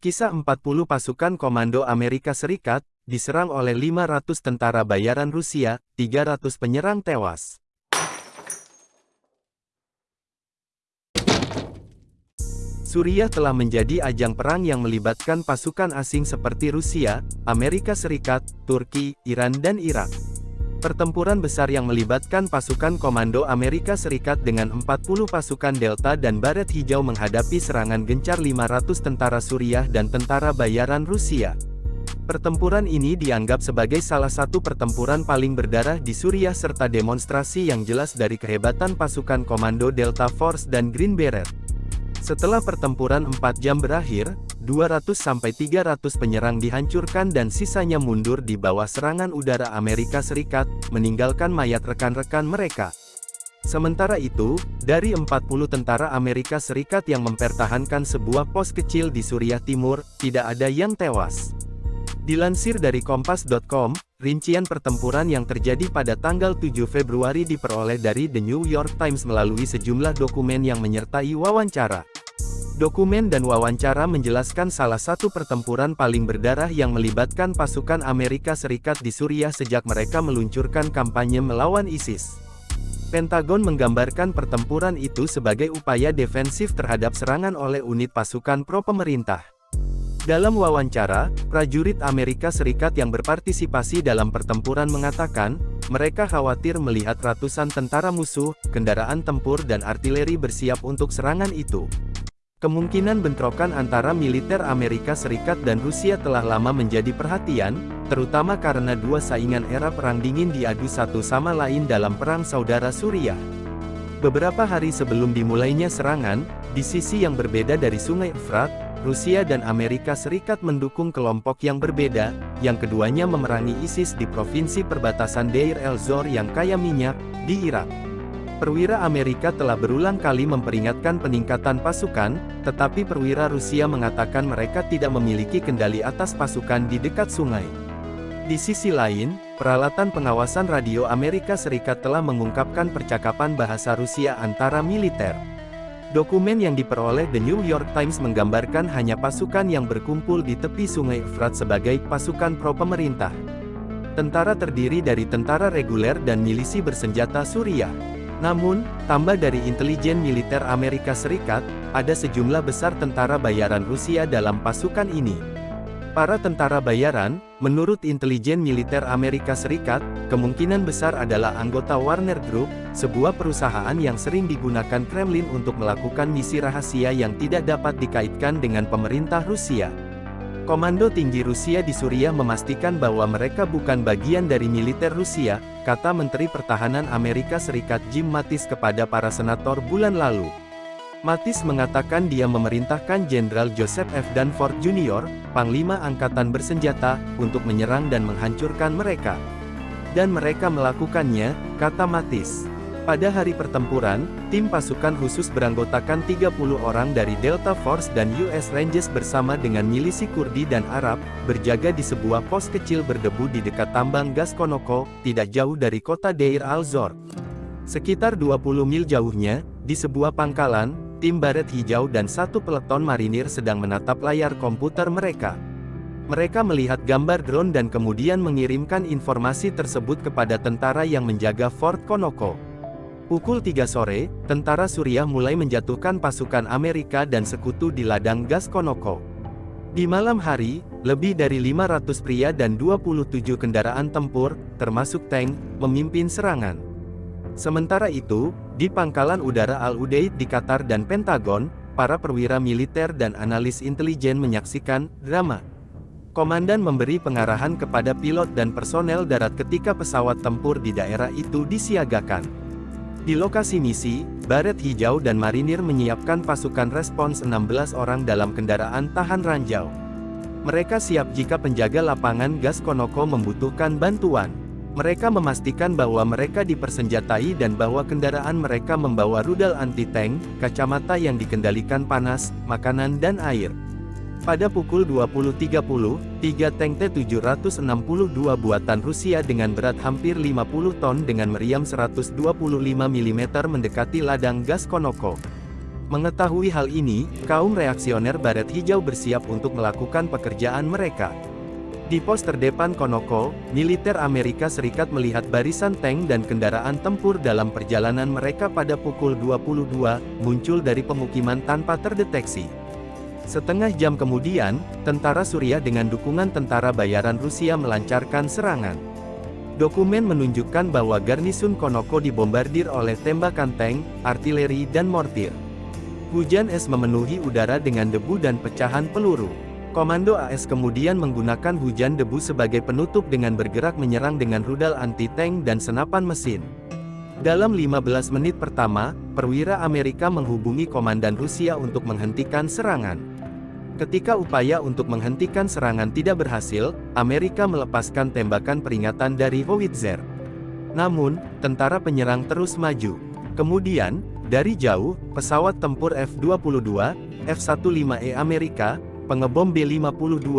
Kisah 40 pasukan komando Amerika Serikat, diserang oleh 500 tentara bayaran Rusia, 300 penyerang tewas. Suriah telah menjadi ajang perang yang melibatkan pasukan asing seperti Rusia, Amerika Serikat, Turki, Iran dan Irak. Pertempuran besar yang melibatkan pasukan komando Amerika Serikat dengan 40 pasukan Delta dan Baret Hijau menghadapi serangan gencar 500 tentara Suriah dan tentara bayaran Rusia. Pertempuran ini dianggap sebagai salah satu pertempuran paling berdarah di Suriah serta demonstrasi yang jelas dari kehebatan pasukan komando Delta Force dan Green Beret. Setelah pertempuran 4 jam berakhir, 200-300 penyerang dihancurkan dan sisanya mundur di bawah serangan udara Amerika Serikat, meninggalkan mayat rekan-rekan mereka. Sementara itu, dari 40 tentara Amerika Serikat yang mempertahankan sebuah pos kecil di Suriah Timur, tidak ada yang tewas. Dilansir dari Kompas.com, rincian pertempuran yang terjadi pada tanggal 7 Februari diperoleh dari The New York Times melalui sejumlah dokumen yang menyertai wawancara. Dokumen dan wawancara menjelaskan salah satu pertempuran paling berdarah yang melibatkan pasukan Amerika Serikat di Suriah sejak mereka meluncurkan kampanye melawan ISIS. Pentagon menggambarkan pertempuran itu sebagai upaya defensif terhadap serangan oleh unit pasukan pro-pemerintah. Dalam wawancara, prajurit Amerika Serikat yang berpartisipasi dalam pertempuran mengatakan, mereka khawatir melihat ratusan tentara musuh, kendaraan tempur dan artileri bersiap untuk serangan itu. Kemungkinan bentrokan antara militer Amerika Serikat dan Rusia telah lama menjadi perhatian, terutama karena dua saingan era Perang Dingin diadu satu sama lain dalam Perang Saudara Suriah. Beberapa hari sebelum dimulainya serangan, di sisi yang berbeda dari Sungai Efrat, Rusia dan Amerika Serikat mendukung kelompok yang berbeda, yang keduanya memerangi ISIS di provinsi perbatasan Deir el-Zor yang kaya minyak, di Irak. Perwira Amerika telah berulang kali memperingatkan peningkatan pasukan, tetapi perwira Rusia mengatakan mereka tidak memiliki kendali atas pasukan di dekat sungai. Di sisi lain, peralatan pengawasan radio Amerika Serikat telah mengungkapkan percakapan bahasa Rusia antara militer. Dokumen yang diperoleh The New York Times menggambarkan hanya pasukan yang berkumpul di tepi sungai Efrat sebagai pasukan pro-pemerintah. Tentara terdiri dari tentara reguler dan milisi bersenjata Suriah. Namun, tambah dari intelijen militer Amerika Serikat, ada sejumlah besar tentara bayaran Rusia dalam pasukan ini. Para tentara bayaran, menurut intelijen militer Amerika Serikat, kemungkinan besar adalah anggota Warner Group, sebuah perusahaan yang sering digunakan Kremlin untuk melakukan misi rahasia yang tidak dapat dikaitkan dengan pemerintah Rusia. Komando tinggi Rusia di Suriah memastikan bahwa mereka bukan bagian dari militer Rusia, kata Menteri Pertahanan Amerika Serikat Jim Mattis kepada para senator bulan lalu. Mattis mengatakan dia memerintahkan Jenderal Joseph F. Danforth Jr., Panglima Angkatan Bersenjata, untuk menyerang dan menghancurkan mereka. Dan mereka melakukannya, kata Mattis. Pada hari pertempuran, tim pasukan khusus beranggotakan 30 orang dari Delta Force dan US Rangers bersama dengan milisi Kurdi dan Arab, berjaga di sebuah pos kecil berdebu di dekat tambang gas Konoko, tidak jauh dari kota Deir al-Zor. Sekitar 20 mil jauhnya, di sebuah pangkalan, tim baret hijau dan satu peleton marinir sedang menatap layar komputer mereka. Mereka melihat gambar drone dan kemudian mengirimkan informasi tersebut kepada tentara yang menjaga Fort Konoko. Pukul 3 sore, tentara Suriah mulai menjatuhkan pasukan Amerika dan sekutu di ladang gas Konoko. Di malam hari, lebih dari 500 pria dan 27 kendaraan tempur, termasuk tank, memimpin serangan. Sementara itu, di pangkalan udara Al-Udeid di Qatar dan Pentagon, para perwira militer dan analis intelijen menyaksikan drama. Komandan memberi pengarahan kepada pilot dan personel darat ketika pesawat tempur di daerah itu disiagakan. Di lokasi misi, Baret Hijau dan Marinir menyiapkan pasukan respons 16 orang dalam kendaraan tahan ranjau. Mereka siap jika penjaga lapangan gas Konoko membutuhkan bantuan. Mereka memastikan bahwa mereka dipersenjatai dan bahwa kendaraan mereka membawa rudal anti-tank, kacamata yang dikendalikan panas, makanan dan air. Pada pukul 20.30, tiga tank T-762 buatan Rusia dengan berat hampir 50 ton dengan meriam 125 mm mendekati ladang gas Konoko. Mengetahui hal ini, kaum reaksioner Baret Hijau bersiap untuk melakukan pekerjaan mereka. Di pos terdepan Konoko, militer Amerika Serikat melihat barisan tank dan kendaraan tempur dalam perjalanan mereka pada pukul 22, muncul dari pemukiman tanpa terdeteksi. Setengah jam kemudian, tentara Suriah dengan dukungan tentara bayaran Rusia melancarkan serangan. Dokumen menunjukkan bahwa garnisun Konoko dibombardir oleh tembakan tank, artileri dan mortir. Hujan es memenuhi udara dengan debu dan pecahan peluru. Komando AS kemudian menggunakan hujan debu sebagai penutup dengan bergerak menyerang dengan rudal anti-tank dan senapan mesin. Dalam 15 menit pertama, perwira Amerika menghubungi komandan Rusia untuk menghentikan serangan. Ketika upaya untuk menghentikan serangan tidak berhasil, Amerika melepaskan tembakan peringatan dari Howitzer. Namun, tentara penyerang terus maju. Kemudian, dari jauh, pesawat tempur F-22, F-15E Amerika, pengebom B-52,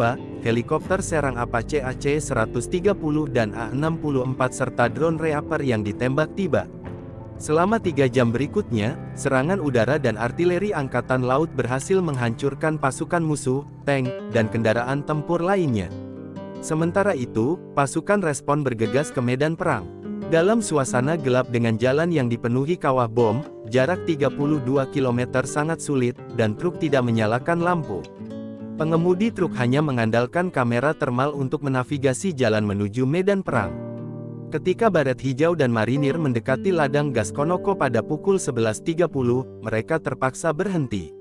helikopter serang Apache AC-130 dan A-64 serta drone Reaper yang ditembak tiba. Selama tiga jam berikutnya, serangan udara dan artileri Angkatan Laut berhasil menghancurkan pasukan musuh, tank, dan kendaraan tempur lainnya. Sementara itu, pasukan respon bergegas ke medan perang. Dalam suasana gelap dengan jalan yang dipenuhi kawah bom, jarak 32 km sangat sulit, dan truk tidak menyalakan lampu. Pengemudi truk hanya mengandalkan kamera termal untuk menavigasi jalan menuju medan perang. Ketika Baret Hijau dan Marinir mendekati ladang gas Konoko pada pukul 11.30, mereka terpaksa berhenti.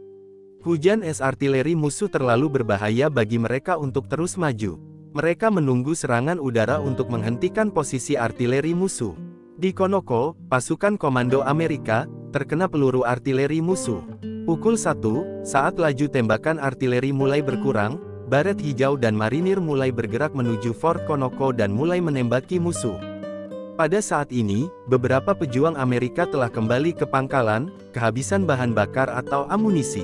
Hujan es artileri musuh terlalu berbahaya bagi mereka untuk terus maju. Mereka menunggu serangan udara untuk menghentikan posisi artileri musuh. Di Konoko, pasukan komando Amerika, terkena peluru artileri musuh. Pukul 1, saat laju tembakan artileri mulai berkurang, Baret Hijau dan Marinir mulai bergerak menuju Fort Konoko dan mulai menembaki musuh. Pada saat ini, beberapa pejuang Amerika telah kembali ke pangkalan, kehabisan bahan bakar atau amunisi.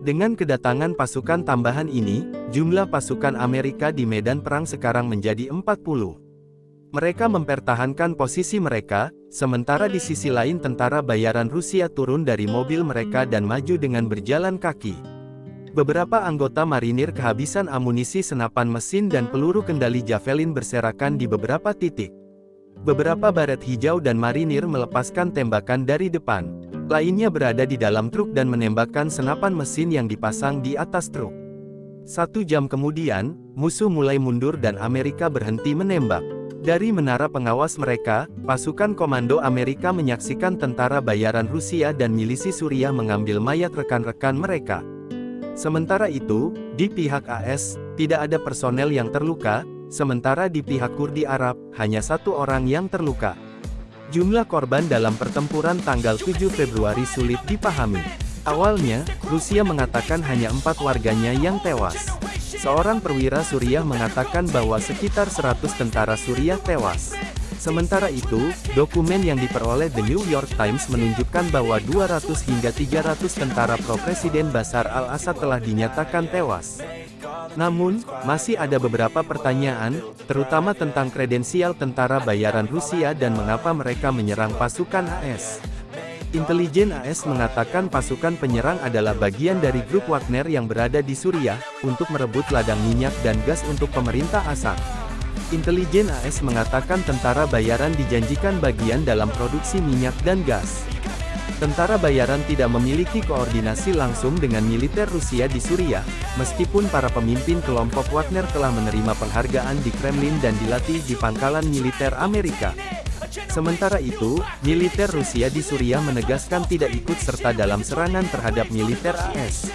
Dengan kedatangan pasukan tambahan ini, jumlah pasukan Amerika di medan perang sekarang menjadi 40. Mereka mempertahankan posisi mereka, sementara di sisi lain tentara bayaran Rusia turun dari mobil mereka dan maju dengan berjalan kaki. Beberapa anggota marinir kehabisan amunisi senapan mesin dan peluru kendali Javelin berserakan di beberapa titik. Beberapa baret hijau dan marinir melepaskan tembakan dari depan. Lainnya berada di dalam truk dan menembakkan senapan mesin yang dipasang di atas truk. Satu jam kemudian, musuh mulai mundur dan Amerika berhenti menembak. Dari menara pengawas mereka, pasukan komando Amerika menyaksikan tentara bayaran Rusia dan milisi Suriah mengambil mayat rekan-rekan mereka. Sementara itu, di pihak AS, tidak ada personel yang terluka, sementara di pihak Kurdi Arab, hanya satu orang yang terluka. Jumlah korban dalam pertempuran tanggal 7 Februari sulit dipahami. Awalnya, Rusia mengatakan hanya empat warganya yang tewas. Seorang perwira Suriah mengatakan bahwa sekitar 100 tentara Suriah tewas. Sementara itu, dokumen yang diperoleh The New York Times menunjukkan bahwa 200 hingga 300 tentara pro-presiden Bashar al-Assad telah dinyatakan tewas. Namun, masih ada beberapa pertanyaan, terutama tentang kredensial tentara bayaran Rusia dan mengapa mereka menyerang pasukan AS. Intelijen AS mengatakan pasukan penyerang adalah bagian dari grup Wagner yang berada di Suriah, untuk merebut ladang minyak dan gas untuk pemerintah Assad. Intelijen AS mengatakan tentara bayaran dijanjikan bagian dalam produksi minyak dan gas. Tentara bayaran tidak memiliki koordinasi langsung dengan militer Rusia di Suriah, meskipun para pemimpin kelompok Wagner telah menerima penghargaan di Kremlin dan dilatih di pangkalan militer Amerika. Sementara itu, militer Rusia di Suriah menegaskan tidak ikut serta dalam serangan terhadap militer AS.